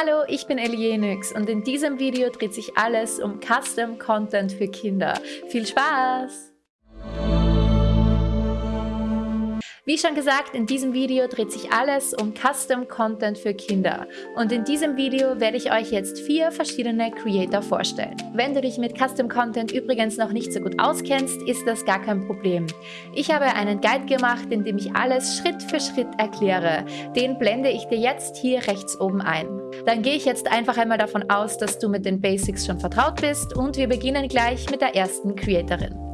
Hallo, ich bin Elienix und in diesem Video dreht sich alles um Custom Content für Kinder. Viel Spaß! Wie schon gesagt, in diesem Video dreht sich alles um Custom Content für Kinder. Und in diesem Video werde ich euch jetzt vier verschiedene Creator vorstellen. Wenn du dich mit Custom Content übrigens noch nicht so gut auskennst, ist das gar kein Problem. Ich habe einen Guide gemacht, in dem ich alles Schritt für Schritt erkläre. Den blende ich dir jetzt hier rechts oben ein. Dann gehe ich jetzt einfach einmal davon aus, dass du mit den Basics schon vertraut bist und wir beginnen gleich mit der ersten Creatorin.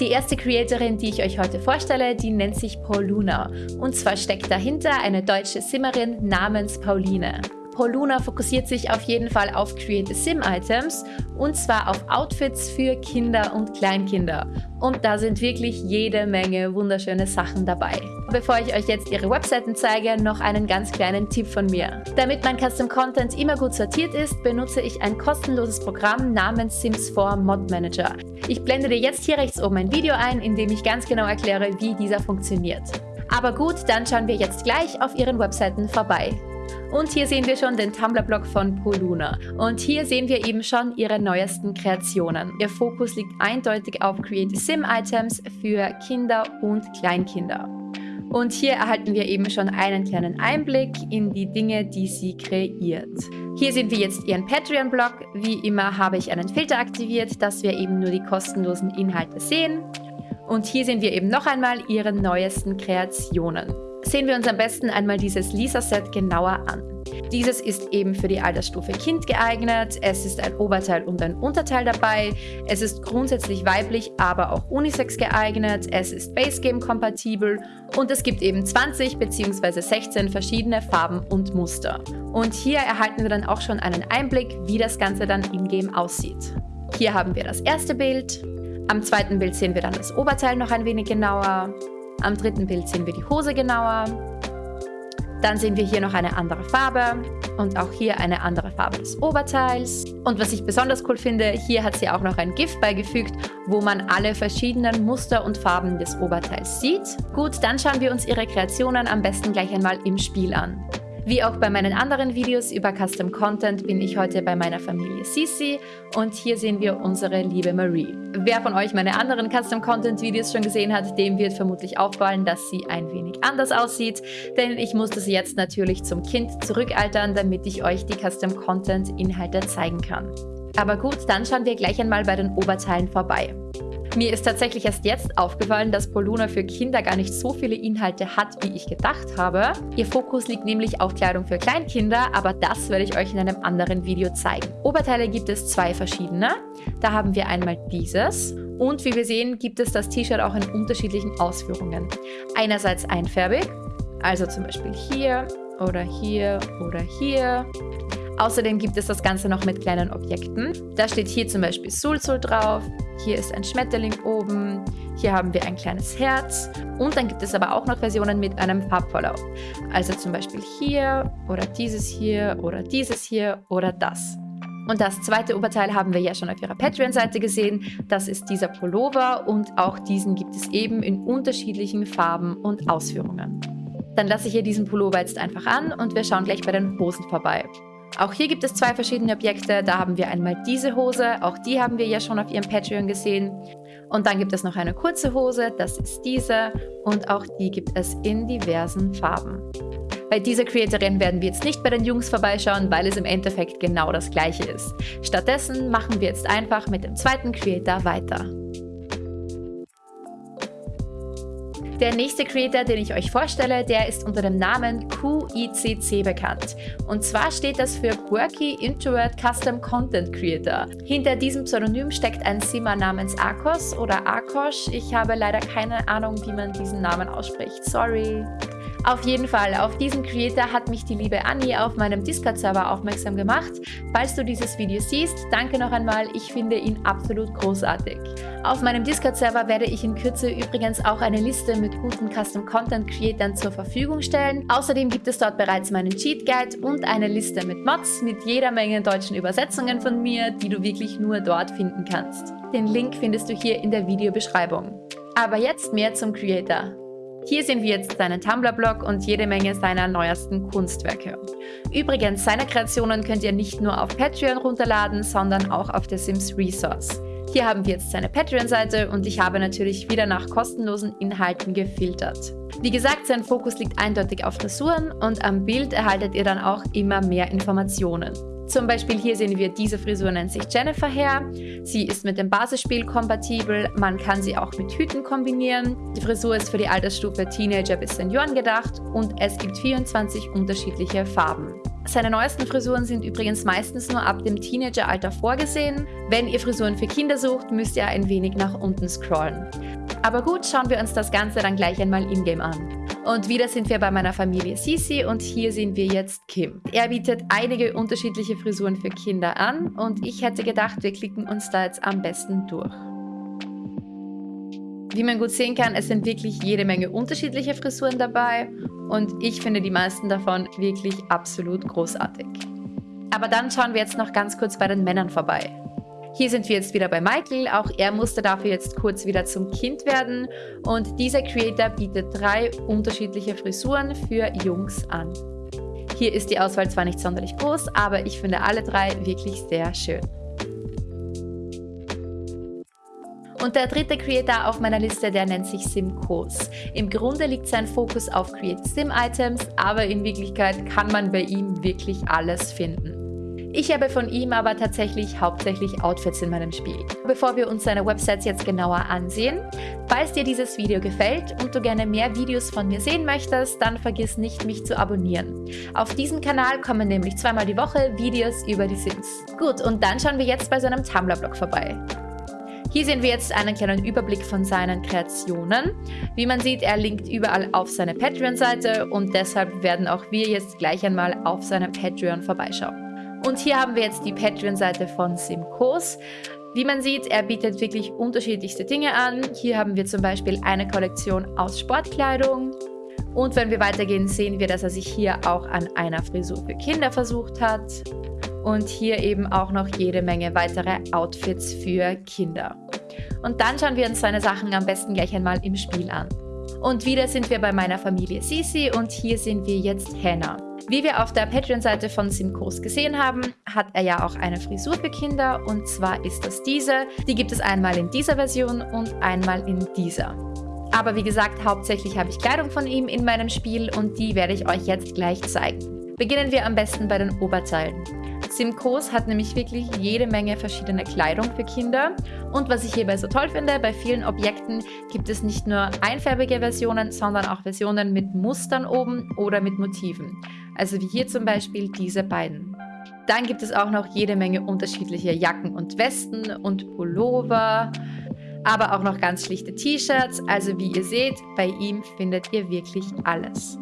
Die erste Creatorin, die ich euch heute vorstelle, die nennt sich Pauluna. Und zwar steckt dahinter eine deutsche Simmerin namens Pauline. Pauluna fokussiert sich auf jeden Fall auf Create Sim Items und zwar auf Outfits für Kinder und Kleinkinder. Und da sind wirklich jede Menge wunderschöne Sachen dabei. Bevor ich euch jetzt ihre Webseiten zeige, noch einen ganz kleinen Tipp von mir. Damit mein Custom Content immer gut sortiert ist, benutze ich ein kostenloses Programm namens Sims 4 Mod Manager. Ich blende dir jetzt hier rechts oben ein Video ein, in dem ich ganz genau erkläre, wie dieser funktioniert. Aber gut, dann schauen wir jetzt gleich auf ihren Webseiten vorbei. Und hier sehen wir schon den Tumblr-Blog von Poluna. Und hier sehen wir eben schon ihre neuesten Kreationen. Ihr Fokus liegt eindeutig auf Create Sim Items für Kinder und Kleinkinder. Und hier erhalten wir eben schon einen kleinen Einblick in die Dinge, die sie kreiert. Hier sehen wir jetzt ihren Patreon-Blog. Wie immer habe ich einen Filter aktiviert, dass wir eben nur die kostenlosen Inhalte sehen. Und hier sehen wir eben noch einmal ihre neuesten Kreationen sehen wir uns am besten einmal dieses Lisa-Set genauer an. Dieses ist eben für die Altersstufe Kind geeignet, es ist ein Oberteil und ein Unterteil dabei, es ist grundsätzlich weiblich, aber auch unisex geeignet, es ist Basegame-kompatibel und es gibt eben 20 bzw. 16 verschiedene Farben und Muster. Und hier erhalten wir dann auch schon einen Einblick, wie das Ganze dann in-game aussieht. Hier haben wir das erste Bild, am zweiten Bild sehen wir dann das Oberteil noch ein wenig genauer, am dritten Bild sehen wir die Hose genauer. Dann sehen wir hier noch eine andere Farbe und auch hier eine andere Farbe des Oberteils. Und was ich besonders cool finde, hier hat sie auch noch ein GIF beigefügt, wo man alle verschiedenen Muster und Farben des Oberteils sieht. Gut, dann schauen wir uns ihre Kreationen am besten gleich einmal im Spiel an. Wie auch bei meinen anderen Videos über Custom Content bin ich heute bei meiner Familie Sisi und hier sehen wir unsere liebe Marie. Wer von euch meine anderen Custom Content Videos schon gesehen hat, dem wird vermutlich auffallen, dass sie ein wenig anders aussieht, denn ich musste sie jetzt natürlich zum Kind zurückaltern, damit ich euch die Custom Content Inhalte zeigen kann. Aber gut, dann schauen wir gleich einmal bei den Oberteilen vorbei. Mir ist tatsächlich erst jetzt aufgefallen, dass Poluna für Kinder gar nicht so viele Inhalte hat, wie ich gedacht habe. Ihr Fokus liegt nämlich auf Kleidung für Kleinkinder, aber das werde ich euch in einem anderen Video zeigen. Oberteile gibt es zwei verschiedene. Da haben wir einmal dieses und wie wir sehen, gibt es das T-Shirt auch in unterschiedlichen Ausführungen. Einerseits einfärbig, also zum Beispiel hier oder hier oder hier. Außerdem gibt es das Ganze noch mit kleinen Objekten. Da steht hier zum Beispiel Sulzul drauf, hier ist ein Schmetterling oben, hier haben wir ein kleines Herz und dann gibt es aber auch noch Versionen mit einem Farbverlauf. Also zum Beispiel hier oder dieses hier oder dieses hier oder das. Und das zweite Oberteil haben wir ja schon auf ihrer Patreon-Seite gesehen. Das ist dieser Pullover und auch diesen gibt es eben in unterschiedlichen Farben und Ausführungen. Dann lasse ich hier diesen Pullover jetzt einfach an und wir schauen gleich bei den Hosen vorbei. Auch hier gibt es zwei verschiedene Objekte. Da haben wir einmal diese Hose, auch die haben wir ja schon auf ihrem Patreon gesehen. Und dann gibt es noch eine kurze Hose, das ist diese. Und auch die gibt es in diversen Farben. Bei dieser Creatorin werden wir jetzt nicht bei den Jungs vorbeischauen, weil es im Endeffekt genau das gleiche ist. Stattdessen machen wir jetzt einfach mit dem zweiten Creator weiter. Der nächste Creator, den ich euch vorstelle, der ist unter dem Namen QICC bekannt. Und zwar steht das für Quirky Introvert Custom Content Creator. Hinter diesem Pseudonym steckt ein Simmer namens Akos oder Akosh. Ich habe leider keine Ahnung, wie man diesen Namen ausspricht. Sorry. Auf jeden Fall, auf diesen Creator hat mich die liebe Annie auf meinem Discord-Server aufmerksam gemacht. Falls du dieses Video siehst, danke noch einmal, ich finde ihn absolut großartig. Auf meinem Discord-Server werde ich in Kürze übrigens auch eine Liste mit guten Custom-Content-Creatern zur Verfügung stellen. Außerdem gibt es dort bereits meinen Cheat-Guide und eine Liste mit Mods mit jeder Menge deutschen Übersetzungen von mir, die du wirklich nur dort finden kannst. Den Link findest du hier in der Videobeschreibung. Aber jetzt mehr zum Creator. Hier sehen wir jetzt seinen Tumblr-Blog und jede Menge seiner neuesten Kunstwerke. Übrigens, seine Kreationen könnt ihr nicht nur auf Patreon runterladen, sondern auch auf der Sims Resource. Hier haben wir jetzt seine Patreon-Seite und ich habe natürlich wieder nach kostenlosen Inhalten gefiltert. Wie gesagt, sein Fokus liegt eindeutig auf Frisuren und am Bild erhaltet ihr dann auch immer mehr Informationen. Zum Beispiel hier sehen wir, diese Frisur nennt sich Jennifer Hair. Sie ist mit dem Basisspiel kompatibel, man kann sie auch mit Hüten kombinieren. Die Frisur ist für die Altersstufe Teenager bis Senioren gedacht und es gibt 24 unterschiedliche Farben. Seine neuesten Frisuren sind übrigens meistens nur ab dem Teenageralter vorgesehen. Wenn ihr Frisuren für Kinder sucht, müsst ihr ein wenig nach unten scrollen. Aber gut, schauen wir uns das Ganze dann gleich einmal in-game an. Und wieder sind wir bei meiner Familie Sisi und hier sehen wir jetzt Kim. Er bietet einige unterschiedliche Frisuren für Kinder an und ich hätte gedacht, wir klicken uns da jetzt am besten durch. Wie man gut sehen kann, es sind wirklich jede Menge unterschiedliche Frisuren dabei und ich finde die meisten davon wirklich absolut großartig. Aber dann schauen wir jetzt noch ganz kurz bei den Männern vorbei. Hier sind wir jetzt wieder bei Michael, auch er musste dafür jetzt kurz wieder zum Kind werden und dieser Creator bietet drei unterschiedliche Frisuren für Jungs an. Hier ist die Auswahl zwar nicht sonderlich groß, aber ich finde alle drei wirklich sehr schön. Und der dritte Creator auf meiner Liste, der nennt sich Simcoos. Im Grunde liegt sein Fokus auf Create Sim Items, aber in Wirklichkeit kann man bei ihm wirklich alles finden. Ich habe von ihm aber tatsächlich hauptsächlich Outfits in meinem Spiel. Bevor wir uns seine Websites jetzt genauer ansehen, falls dir dieses Video gefällt und du gerne mehr Videos von mir sehen möchtest, dann vergiss nicht, mich zu abonnieren. Auf diesem Kanal kommen nämlich zweimal die Woche Videos über die Sims. Gut, und dann schauen wir jetzt bei seinem Tumblr-Blog vorbei. Hier sehen wir jetzt einen kleinen Überblick von seinen Kreationen. Wie man sieht, er linkt überall auf seine Patreon-Seite und deshalb werden auch wir jetzt gleich einmal auf seinem Patreon vorbeischauen. Und hier haben wir jetzt die Patreon-Seite von Simcoos. Wie man sieht, er bietet wirklich unterschiedlichste Dinge an. Hier haben wir zum Beispiel eine Kollektion aus Sportkleidung. Und wenn wir weitergehen, sehen wir, dass er sich hier auch an einer Frisur für Kinder versucht hat. Und hier eben auch noch jede Menge weitere Outfits für Kinder. Und dann schauen wir uns seine Sachen am besten gleich einmal im Spiel an. Und wieder sind wir bei meiner Familie Sisi und hier sind wir jetzt Hannah. Wie wir auf der Patreon-Seite von Simcoos gesehen haben, hat er ja auch eine Frisur für Kinder und zwar ist das diese. Die gibt es einmal in dieser Version und einmal in dieser. Aber wie gesagt, hauptsächlich habe ich Kleidung von ihm in meinem Spiel und die werde ich euch jetzt gleich zeigen. Beginnen wir am besten bei den Oberteilen. Simcoos hat nämlich wirklich jede Menge verschiedene Kleidung für Kinder. Und was ich hierbei so toll finde, bei vielen Objekten gibt es nicht nur einfärbige Versionen, sondern auch Versionen mit Mustern oben oder mit Motiven. Also wie hier zum Beispiel diese beiden. Dann gibt es auch noch jede Menge unterschiedliche Jacken und Westen und Pullover, aber auch noch ganz schlichte T-Shirts. Also wie ihr seht, bei ihm findet ihr wirklich alles.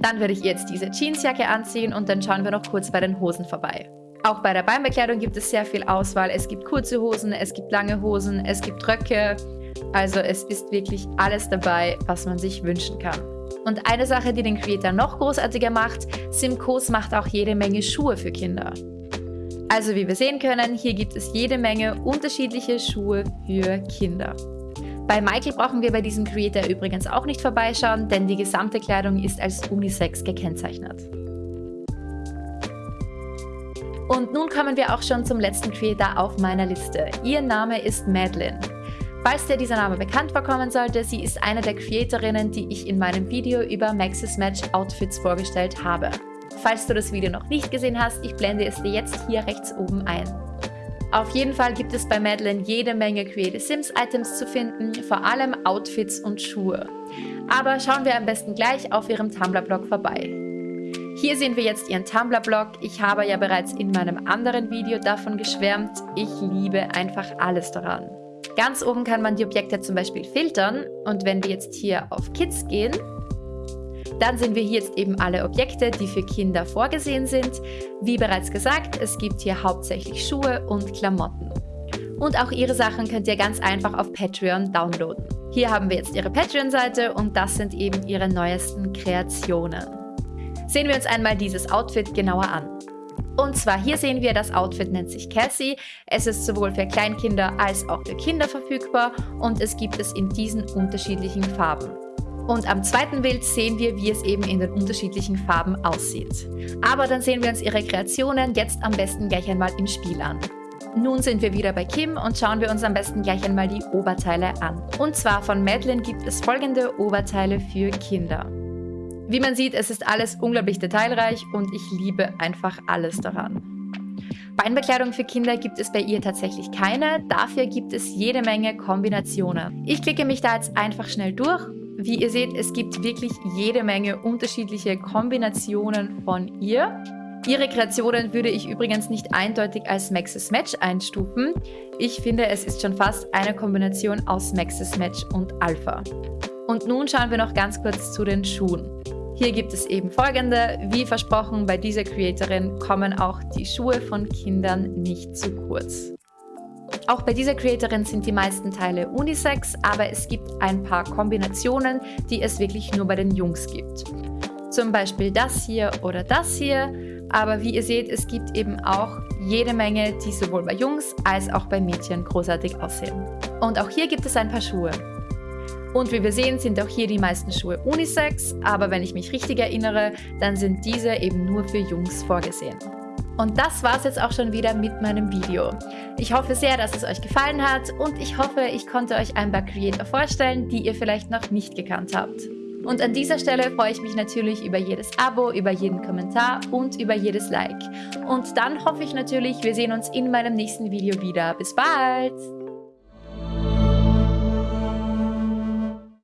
Dann würde ich jetzt diese Jeansjacke anziehen und dann schauen wir noch kurz bei den Hosen vorbei. Auch bei der Beinbekleidung gibt es sehr viel Auswahl. Es gibt kurze Hosen, es gibt lange Hosen, es gibt Röcke. Also es ist wirklich alles dabei, was man sich wünschen kann. Und eine Sache, die den Creator noch großartiger macht, Simcoos macht auch jede Menge Schuhe für Kinder. Also wie wir sehen können, hier gibt es jede Menge unterschiedliche Schuhe für Kinder. Bei Michael brauchen wir bei diesem Creator übrigens auch nicht vorbeischauen, denn die gesamte Kleidung ist als Unisex gekennzeichnet. Und nun kommen wir auch schon zum letzten Creator auf meiner Liste. Ihr Name ist Madeline. Falls dir dieser Name bekannt vorkommen sollte, sie ist eine der Creatorinnen, die ich in meinem Video über Maxis Match Outfits vorgestellt habe. Falls du das Video noch nicht gesehen hast, ich blende es dir jetzt hier rechts oben ein. Auf jeden Fall gibt es bei Madeline jede Menge Creative Sims Items zu finden, vor allem Outfits und Schuhe. Aber schauen wir am besten gleich auf ihrem Tumblr-Blog vorbei. Hier sehen wir jetzt ihren Tumblr-Blog. Ich habe ja bereits in meinem anderen Video davon geschwärmt. Ich liebe einfach alles daran. Ganz oben kann man die Objekte zum Beispiel filtern und wenn wir jetzt hier auf Kids gehen, dann sehen wir hier jetzt eben alle Objekte, die für Kinder vorgesehen sind. Wie bereits gesagt, es gibt hier hauptsächlich Schuhe und Klamotten. Und auch ihre Sachen könnt ihr ganz einfach auf Patreon downloaden. Hier haben wir jetzt ihre Patreon-Seite und das sind eben ihre neuesten Kreationen. Sehen wir uns einmal dieses Outfit genauer an. Und zwar hier sehen wir, das Outfit nennt sich Cassie. Es ist sowohl für Kleinkinder als auch für Kinder verfügbar und es gibt es in diesen unterschiedlichen Farben. Und am zweiten Bild sehen wir, wie es eben in den unterschiedlichen Farben aussieht. Aber dann sehen wir uns ihre Kreationen jetzt am besten gleich einmal im Spiel an. Nun sind wir wieder bei Kim und schauen wir uns am besten gleich einmal die Oberteile an. Und zwar von Madeline gibt es folgende Oberteile für Kinder. Wie man sieht, es ist alles unglaublich detailreich und ich liebe einfach alles daran. Beinbekleidung für Kinder gibt es bei ihr tatsächlich keine, dafür gibt es jede Menge Kombinationen. Ich klicke mich da jetzt einfach schnell durch. Wie ihr seht, es gibt wirklich jede Menge unterschiedliche Kombinationen von ihr. Ihre Kreationen würde ich übrigens nicht eindeutig als Maxis Match einstufen. Ich finde, es ist schon fast eine Kombination aus Maxis Match und Alpha. Und nun schauen wir noch ganz kurz zu den Schuhen. Hier gibt es eben folgende. Wie versprochen, bei dieser Creatorin kommen auch die Schuhe von Kindern nicht zu kurz. Auch bei dieser Creatorin sind die meisten Teile Unisex, aber es gibt ein paar Kombinationen, die es wirklich nur bei den Jungs gibt. Zum Beispiel das hier oder das hier, aber wie ihr seht, es gibt eben auch jede Menge, die sowohl bei Jungs als auch bei Mädchen großartig aussehen. Und auch hier gibt es ein paar Schuhe. Und wie wir sehen, sind auch hier die meisten Schuhe Unisex, aber wenn ich mich richtig erinnere, dann sind diese eben nur für Jungs vorgesehen. Und das war es jetzt auch schon wieder mit meinem Video. Ich hoffe sehr, dass es euch gefallen hat und ich hoffe, ich konnte euch ein paar Creator vorstellen, die ihr vielleicht noch nicht gekannt habt. Und an dieser Stelle freue ich mich natürlich über jedes Abo, über jeden Kommentar und über jedes Like. Und dann hoffe ich natürlich, wir sehen uns in meinem nächsten Video wieder. Bis bald!